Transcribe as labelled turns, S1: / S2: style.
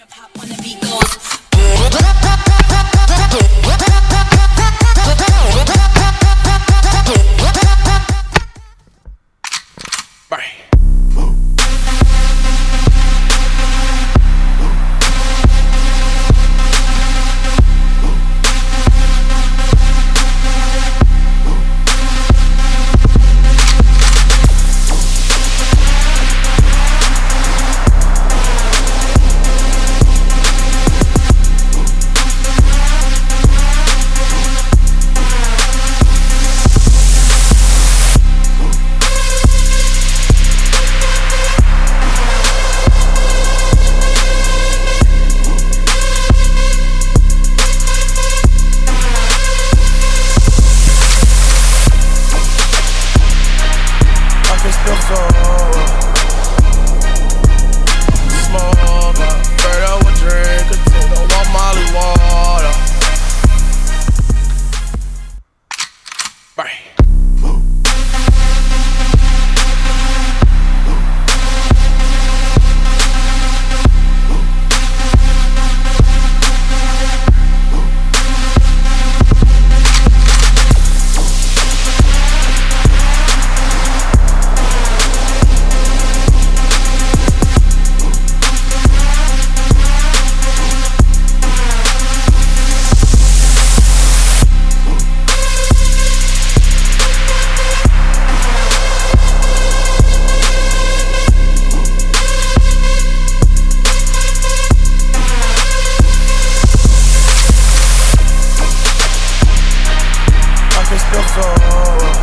S1: Wanna be
S2: microphone. Smoke, fed up with drink, take no molly water. Bye. before